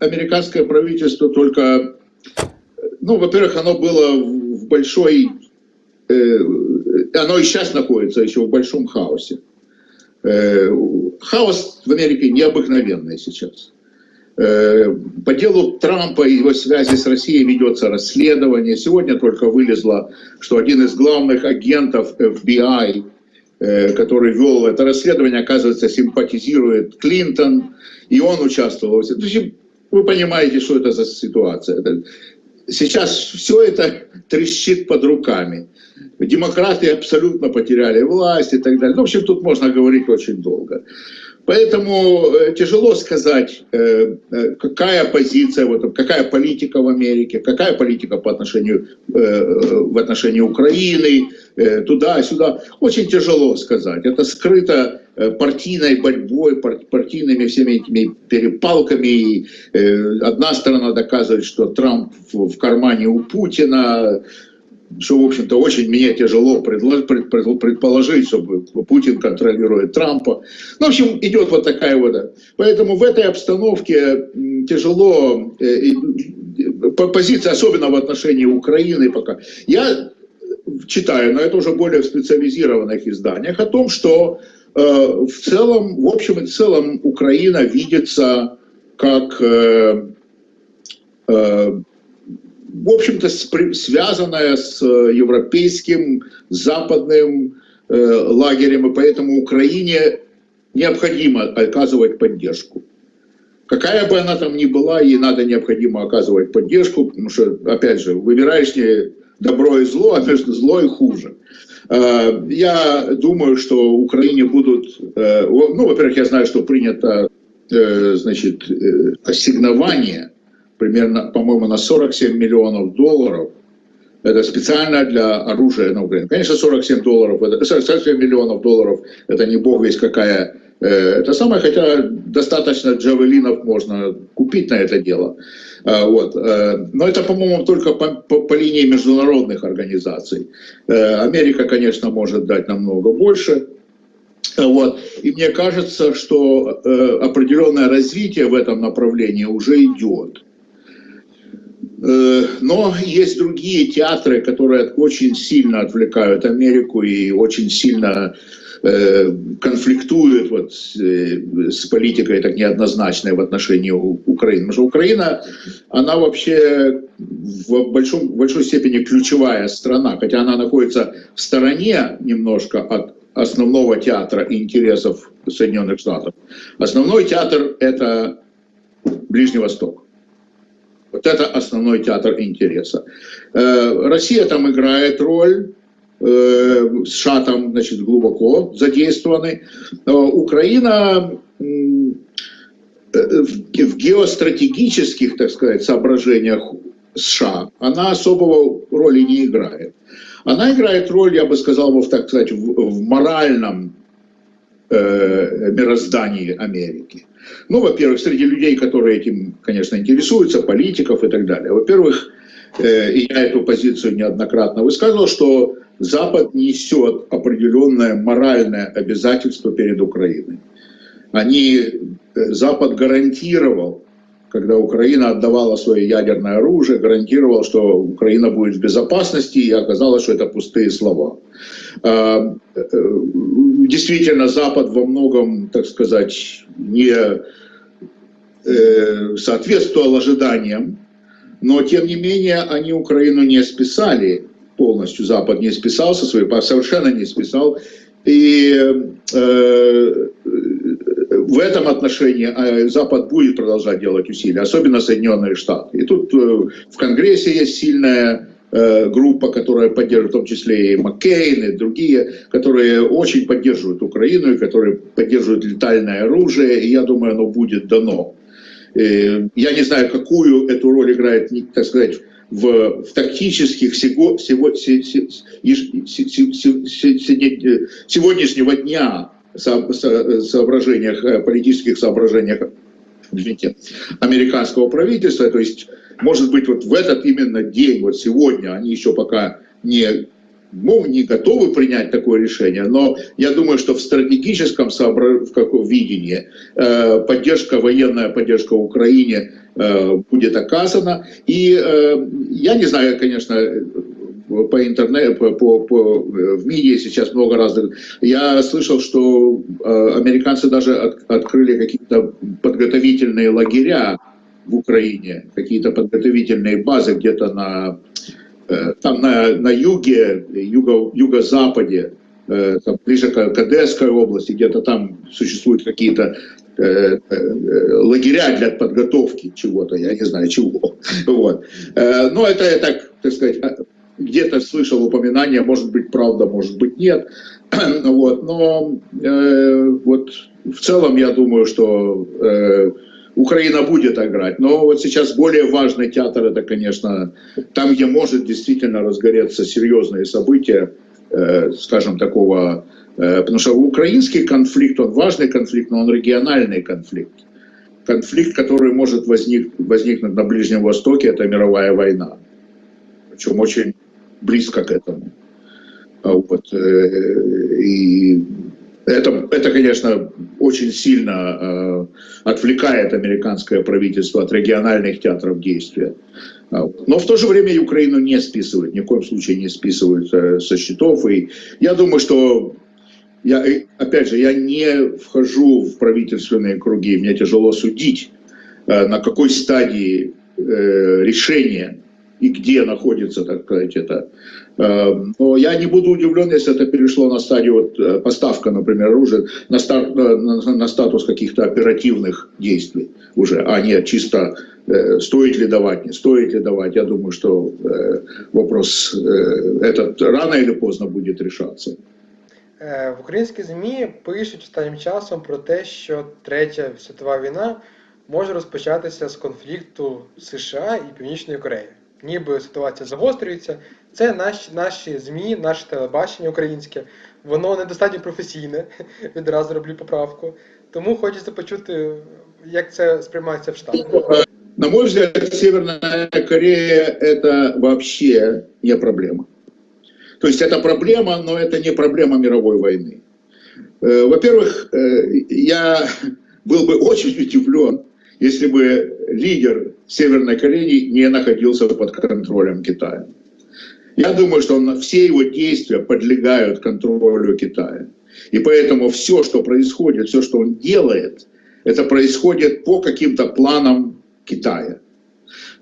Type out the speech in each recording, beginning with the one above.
американское правительство только, ну, во-первых, оно было в большой, э, оно и сейчас находится еще в большом хаосе. Э, хаос в Америке необыкновенный сейчас. Э, по делу Трампа и его связи с Россией ведется расследование. Сегодня только вылезло, что один из главных агентов FBI, э, который вел это расследование, оказывается, симпатизирует Клинтон, и он участвовал. То есть, вы понимаете, что это за ситуация. Сейчас все это трещит под руками. Демократы абсолютно потеряли власть и так далее. Ну, в общем, тут можно говорить очень долго. Поэтому э, тяжело сказать, э, э, какая позиция, вот, какая политика в Америке, какая политика по отношению, в отношении Украины, туда-сюда. Очень тяжело сказать. Это скрыто партийной борьбой, партийными всеми этими перепалками. Одна сторона доказывает, что Трамп в кармане у Путина, что, в общем-то, очень мне тяжело предположить, чтобы Путин контролирует Трампа. Ну, в общем, идет вот такая вот. Поэтому в этой обстановке тяжело, э, позиция, особенно в отношении Украины пока. Я читаю, но это уже более в специализированных изданиях, о том, что э, в целом, в общем и целом, Украина видится как э, в общем-то, связанная с э, европейским, западным э, лагерем, и поэтому Украине необходимо оказывать поддержку. Какая бы она там ни была, ей надо необходимо оказывать поддержку, потому что, опять же, выбираешь не добро и зло, а между зло и хуже. Э, я думаю, что Украине будут, ну, во-первых, я знаю, что принято, значит, ассигнование примерно, по-моему, на 47 миллионов долларов. Это специально для оружия на Украине. Конечно, 47 долларов, 47 миллионов долларов, это не бог весь какая э, это самое, хотя достаточно джавелинов можно купить на это дело. А, вот. Э, но это, по-моему, только по, по, по линии международных организаций. Э, Америка, конечно, может дать намного больше. Вот. И мне кажется, что определенное развитие в этом направлении уже идет. Э, но есть другие театры, которые очень сильно отвлекают Америку и очень сильно э, конфликтуют вот э, с политикой так неоднозначной в отношении Украины. Потому что Украина, она вообще в большом, в большой степени ключевая страна, хотя она находится в стороне немножко от основного театра интересов Соединенных Штатов. Основной театр – это Ближний Восток. Вот это основной театр интереса. Э, Россия там играет роль, США там значит, глубоко задействованы. Украина э, в геостратегических, так сказать, соображениях США, она особого роли не играет. Она играет роль, я бы сказал, так сказать, в моральном э, мироздании Америки. Ну, во-первых, среди людей, которые этим, конечно, интересуются, политиков и так далее. Во-первых, э, я эту позицию неоднократно высказывал, что Запад несет определенное моральное обязательство перед Украиной. Они, э, Запад гарантировал когда Украина отдавала свое ядерное оружие, гарантировал, что Украина будет в безопасности, и оказалось, что это пустые слова. А, э, действительно, Запад во многом, так сказать, не э, соответствовал ожиданиям, но тем не менее они Украину не списали полностью, Запад не списался, свои, совершенно не списал. И э, в этом отношении а, Запад будет продолжать делать усилия, особенно Соединенные Штаты. И тут э, в Конгрессе есть сильная э, группа, которая поддерживает, в том числе и Маккейн, и другие, которые очень поддерживают Украину, и которые поддерживают летальное оружие, и я думаю, оно будет дано. Э, я не знаю, какую эту роль играет, так сказать, в, в тактических всего, всего, сегодняшнего дня соображениях, э, политических соображениях извините, американского правительства. То есть, может быть, вот в этот именно день, вот сегодня, они еще пока не, ну, не готовы принять такое решение, но я думаю, что в стратегическом сообра... в каком видении э, поддержка, военная поддержка Украине будет оказана. И я не знаю, конечно, по интернету, по, по, в МИДе сейчас много разных. Я слышал, что американцы даже от, открыли какие-то подготовительные лагеря в Украине, какие-то подготовительные базы где-то на, там на, на юге, юго, юго-западе, там, ближе к, к Одесской области, где-то там существуют какие-то Э, э, лагеря для подготовки чего-то, я не знаю чего. Вот. Э, но это я так, так сказать, где-то слышал упоминание, может быть правда, может быть нет. Вот. Но э, вот в целом я думаю, что э, Украина будет играть. Но вот сейчас более важный театр, это, конечно, там, где может действительно разгореться серьезные события, э, скажем, такого Э, потому что украинский конфликт, он важный конфликт, но он региональный конфликт. Конфликт, который может возник, возникнуть на Ближнем Востоке, это мировая война. Причем очень близко к этому. А вот. Э, и это, это, конечно, очень сильно э, отвлекает американское правительство от региональных театров действия. А но в то же время Украину не списывают, ни в коем случае не списывают со счетов. И я думаю, что я, опять же, я не вхожу в правительственные круги, мне тяжело судить, э, на какой стадии э, решения и где находится, так сказать, это. Э, но я не буду удивлен, если это перешло на стадию вот, поставка, например, оружия, на, старт, на, на статус каких-то оперативных действий уже, а не чисто стоит ли давать, не стоит ли давать. Я думаю, что вопрос этот рано или поздно будет решаться. Е, в українській ЗМІ пишуть останнім часом про те, що Третя світова війна може розпочатися з конфлікту США і Північної Кореї. Ніби ситуація загострюється. Це наші наші ЗМІ, наше телебачення українське, воно недостатньо професійне, відразу роблю поправку. Тому хочеться почути, як це сприймається в Штатах. На мой взгляд, Северная Корея – это вообще не проблема. То есть это проблема, но это не проблема мировой войны. Э, во-первых, э, я был бы очень удивлен, если бы лидер Северной Кореи не находился под контролем Китая. Я думаю, что все его действия подлегают контролю Китая. И поэтому все, что происходит, все, что он делает, это происходит по каким-то планам Китая.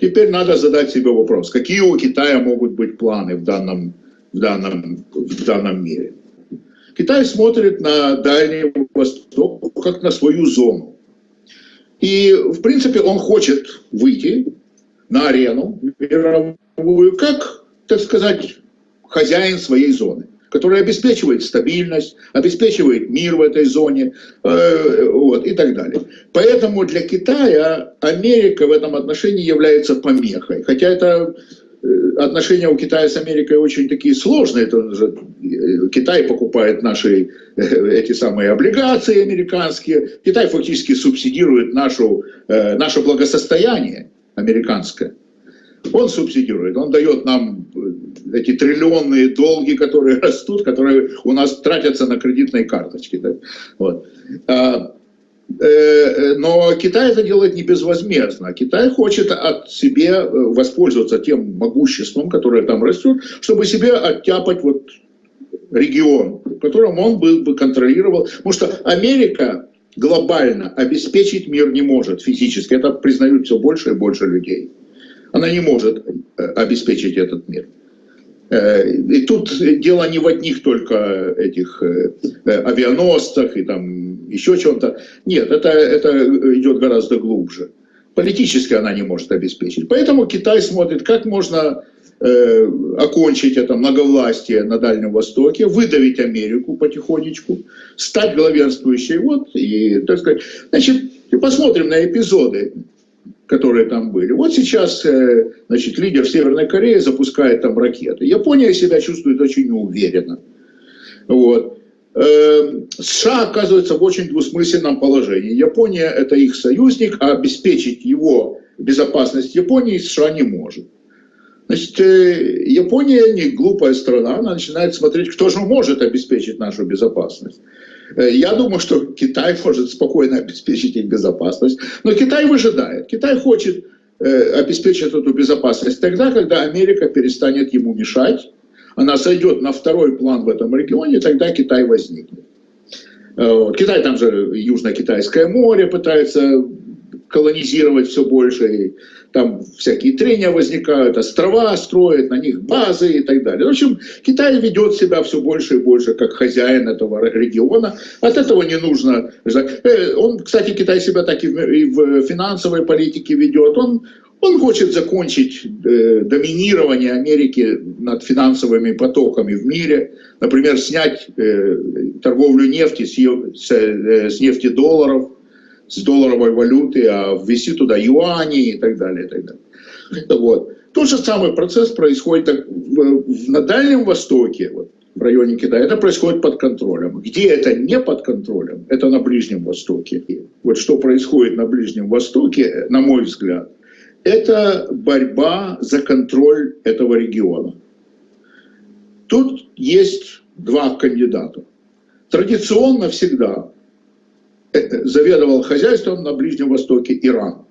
Теперь надо задать себе вопрос, какие у Китая могут быть планы в данном в данном, в данном мире. Китай смотрит на Дальний Восток как на свою зону. И, в принципе, он хочет выйти на арену мировую как, так сказать, хозяин своей зоны, который обеспечивает стабильность, обеспечивает мир в этой зоне э, вот, и так далее. Поэтому для Китая Америка в этом отношении является помехой. Хотя это Э, отношения у Китая с Америкой очень такие сложные. Это э, Китай покупает наши э, эти самые облигации американские. Китай фактически субсидирует нашу, наше благосостояние американское. Он субсидирует, он дает нам эти триллионные долги, которые растут, которые у нас тратятся на кредитные карточки. Вот. А, Э, э, но Китай это делает не безвозмездно. Китай хочет от себе э, воспользоваться тем могуществом, которое там растет, чтобы себе оттяпать вот регион, в котором он бы, бы контролировал. Потому что Америка глобально обеспечить мир не может физически. Это признают все больше и больше людей. Она не может обеспечить этот мир. И тут дело не в одних только этих авианосцах и там еще чем-то. Нет, это, это идет гораздо глубже. Политически она не может обеспечить. Поэтому Китай смотрит, как можно э, окончить это многовластие на Дальнем Востоке, выдавить Америку потихонечку, стать главенствующей. Вот, и, так сказать, значит, посмотрим на эпизоды, которые там были. Вот сейчас, э, значит, лидер Северной Кореи запускает там ракеты. Япония себя чувствует очень неуверенно. Вот. Эм, США оказывается в очень двусмысленном положении. Япония – это их союзник, а обеспечить его безопасность Японии США не может. Значит, э, Япония не глупая страна, она начинает смотреть, кто же может обеспечить нашу безопасность. Э, я думаю, что Китай может спокойно обеспечить их безопасность. Но Китай выжидает. Китай хочет э, обеспечить эту безопасность тогда, когда Америка перестанет ему мешать. Она сойдет на второй план в этом регионе, тогда Китай возникнет. Э, Китай, там же Южно-Китайское море пытается колонизировать все больше, и там всякие трения возникают, острова строят, на них базы и так далее. В общем, Китай ведет себя все больше и больше как хозяин этого региона. От этого не нужно... Э, он, кстати, Китай себя так и в финансовой политике ведет. Он, он хочет закончить э, доминирование Америки над финансовыми потоками в мире. Например, снять э, торговлю нефти с, с, с нефти долларов с долларовой валюты, а ввести туда юани и так далее. И так далее. Вот. Тот же самый процесс происходит на Дальнем Востоке, вот, в районе Китая. Это происходит под контролем. Где это не под контролем, это на Ближнем Востоке. Вот что происходит на Ближнем Востоке, на мой взгляд, это борьба за контроль этого региона. Тут есть два кандидата. Традиционно всегда заведовал хозяйством на Ближнем Востоке Иран.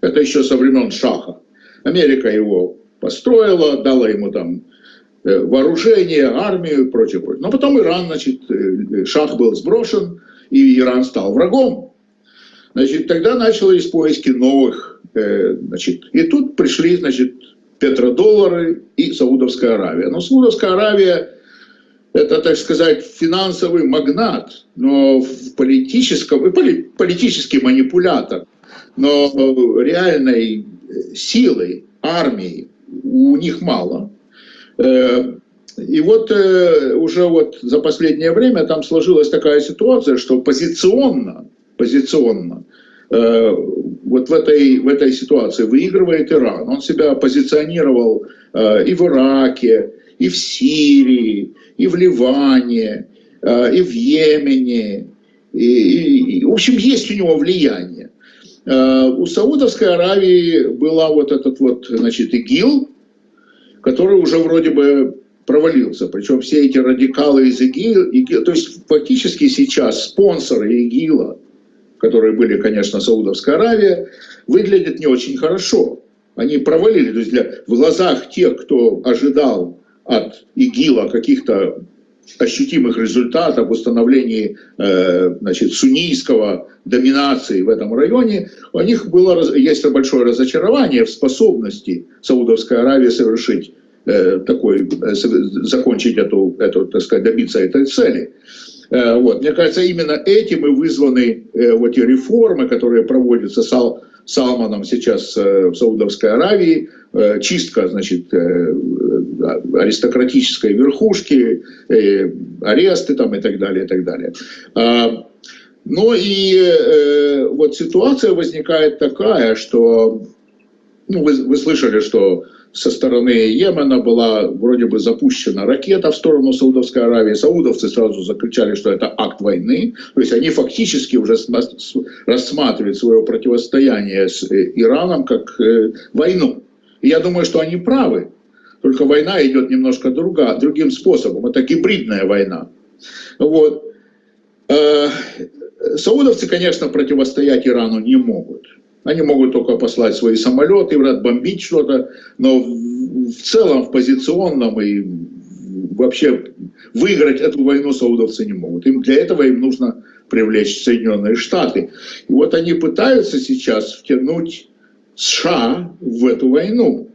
Это еще со времен Шаха. Америка его построила, дала ему там э, вооружение, армию и прочее, прочее. Но потом Иран, значит, э, Шах был сброшен, и Иран стал врагом. Значит, тогда начались поиски новых, э, значит, и тут пришли, значит, петродоллары и Саудовская Аравия. Но Саудовская Аравия это, так сказать, финансовый магнат, но в политическом, политический манипулятор, но реальной силы армии у них мало. Э, и вот э, уже вот за последнее время там сложилась такая ситуация, что позиционно, позиционно э, вот в этой, в этой ситуации выигрывает Иран. Он себя позиционировал и в Ираке, и в Сирии, и в Ливане, э, и в Йемене. И, и, в общем, есть у него влияние. Э, у Саудовской Аравии была вот этот вот, значит, ИГИЛ, который уже вроде бы провалился. Причем все эти радикалы из ИГИЛ, ИГИЛ то есть фактически сейчас спонсоры ИГИЛа, которые были, конечно, Саудовская Аравия, выглядят не очень хорошо. Они провалили, то есть для, в глазах тех, кто ожидал от ИГИЛа каких-то ощутимых результатов в установлении э, значит, суннийского доминации в этом районе, у них было, есть большое разочарование в способности Саудовской Аравии совершить э, такой, э, закончить эту, эту, так сказать, добиться этой цели. Э, вот. Мне кажется, именно этим и вызваны э, вот эти реформы, которые проводятся Сал, Салманом сейчас э, в Саудовской Аравии, чистка, значит, аристократической верхушки, аресты там и так далее, и так далее. А, ну и вот ситуация возникает такая, что, ну, вы, вы слышали, что со стороны Йемена была вроде бы запущена ракета в сторону Саудовской Аравии. Саудовцы сразу закричали, что это акт войны. То есть они фактически уже рассматривают свое противостояние с э, Ираном как э, войну. И я думаю, что они правы. Только война идет немножко друга, другим способом. Это гибридная война. Вот. Э, саудовцы, конечно, противостоять Ирану не могут. Они могут только послать свои самолеты, бомбить что-то, но в целом, в позиционном и вообще выиграть эту войну саудовцы не могут. Им для этого им нужно привлечь Соединенные Штаты. И вот они пытаются сейчас втянуть США в эту войну.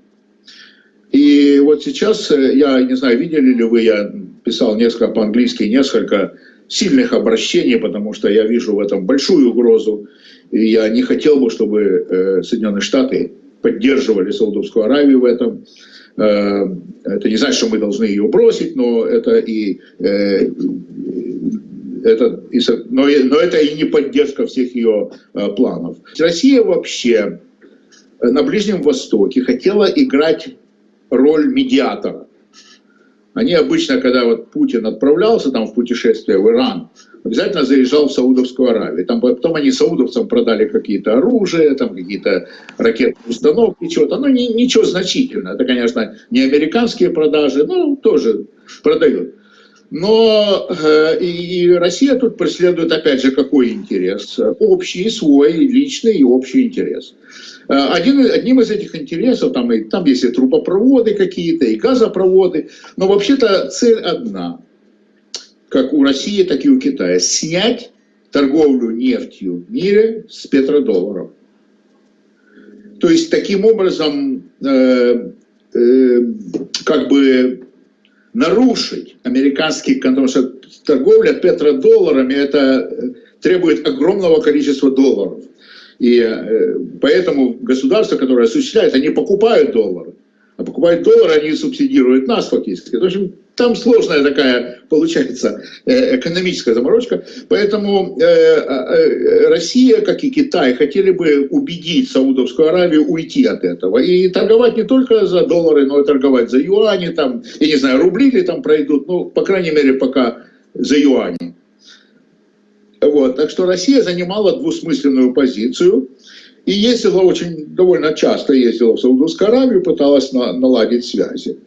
И вот сейчас, э, я не знаю, видели ли вы, я писал несколько по-английски, несколько сильных обращений, потому что я вижу в этом большую угрозу. И я не хотел бы, чтобы э, Соединенные Штаты поддерживали Саудовскую Аравию в этом. Э, это не значит, что мы должны ее бросить, но это и, э, это, и но, но это и не поддержка всех ее планов. Россия вообще на Ближнем Востоке хотела играть роль медиатора. Они обычно, когда вот Путин отправлялся там в путешествие в Иран, обязательно заезжал в Саудовскую Аравию. Там потом они саудовцам продали какие-то оружия, там какие-то ракетные установки, чего-то. Ну, не, ничего значительного. Это, конечно, не американские продажи, но тоже продают. Но э, и Россия тут преследует, опять же, какой интерес? Общий, свой, личный и общий интерес. Э, один, одним из этих интересов, там, и, там есть и трубопроводы какие-то, и газопроводы, но вообще-то цель одна, как у России, так и у Китая, снять торговлю нефтью в мире с петродолларов. То есть таким образом э, э, как бы нарушить американский, что торговля петродолларами это требует огромного количества долларов. И э, поэтому государства, которые осуществляют, они покупают доллары. А покупают доллары, они субсидируют нас фактически. В общем, там сложная такая получается э, экономическая заморочка. Поэтому э, Россия, как и Китай, хотели бы убедить Саудовскую Аравию уйти от этого. И торговать не только за доллары, но и торговать за юани, там, я не знаю, рубли ли там пройдут, ну, по крайней мере, пока за юани. Вот. Так что Россия занимала двусмысленную позицию и ездила очень, довольно часто ездила в Саудовскую Аравию, пыталась на, наладить связи.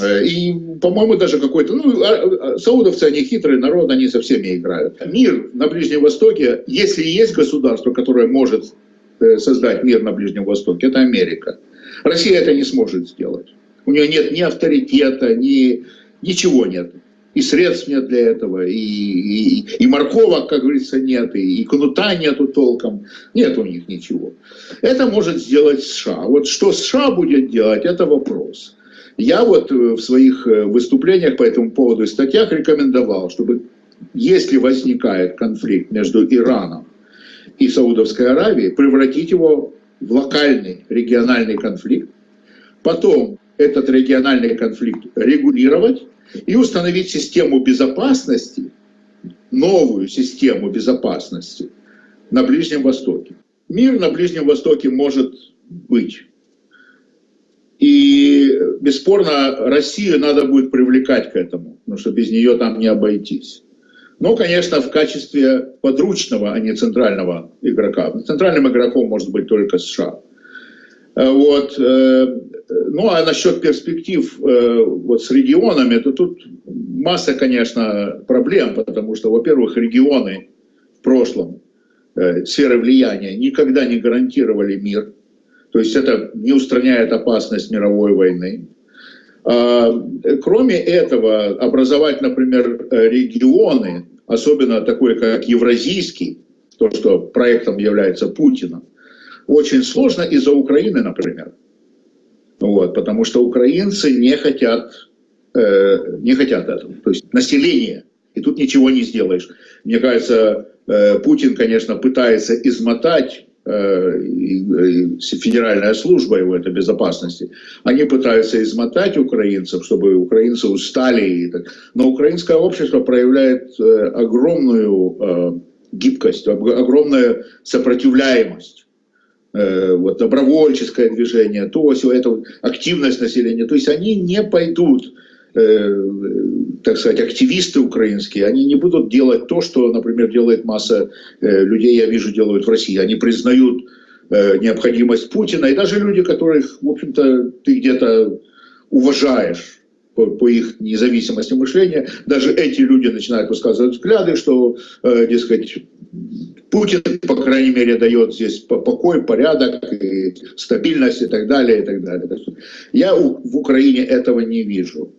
Э, и, по-моему, даже какой-то... Ну, а, а, саудовцы, они хитрый народ, они со всеми играют. Мир на Ближнем Востоке, если есть государство, которое может э, создать мир на Ближнем Востоке, это Америка. Россия это не сможет сделать. У нее нет ни авторитета, ни... ничего нет и средств нет для этого, и, и, и морковок, как говорится, нет, и, и кнута нету толком, нет у них ничего. Это может сделать США. Вот что США будет делать, это вопрос. Я вот э, в своих э, выступлениях по этому поводу и статьях рекомендовал, чтобы если возникает конфликт между Ираном и Саудовской Аравией, превратить его в локальный региональный конфликт, потом этот региональный конфликт регулировать, и установить систему безопасности, новую систему безопасности на Ближнем Востоке. Мир на Ближнем Востоке может быть. И бесспорно Россию надо будет привлекать к этому, потому что без нее там не обойтись. Но, конечно, в качестве подручного, а не центрального игрока. Центральным игроком может быть только США. Вот. Э, ну, а насчет перспектив э, вот с регионами, то тут масса, конечно, проблем, потому что, во-первых, регионы в прошлом, э, сферы влияния, никогда не гарантировали мир. То есть это не устраняет опасность мировой войны. А, кроме этого, образовать, например, регионы, особенно такой, как Евразийский, то, что проектом является Путиным, очень сложно из-за Украины, например. Вот, потому что украинцы не хотят, э, не хотят этого. То есть население. И тут ничего не сделаешь. Мне кажется, э, Путин, конечно, пытается измотать э, федеральная служба его это безопасности, они пытаются измотать украинцев, чтобы украинцы устали. Но украинское общество проявляет э, огромную э, гибкость, огромную сопротивляемость. Э, вот, добровольческое движение, то, все это активность населения. То есть они не пойдут, э, так сказать, активисты украинские, они не будут делать то, что, например, делает масса э, людей, я вижу, делают в России. Они признают э, необходимость Путина, и даже люди, которых, в общем-то, ты где-то уважаешь, по, по их независимости мышления, даже эти люди начинают высказывать взгляды, что, э, дескать, Путин, по крайней мере, дает здесь покой, порядок, и стабильность и так далее, и так далее. Я в Украине этого не вижу.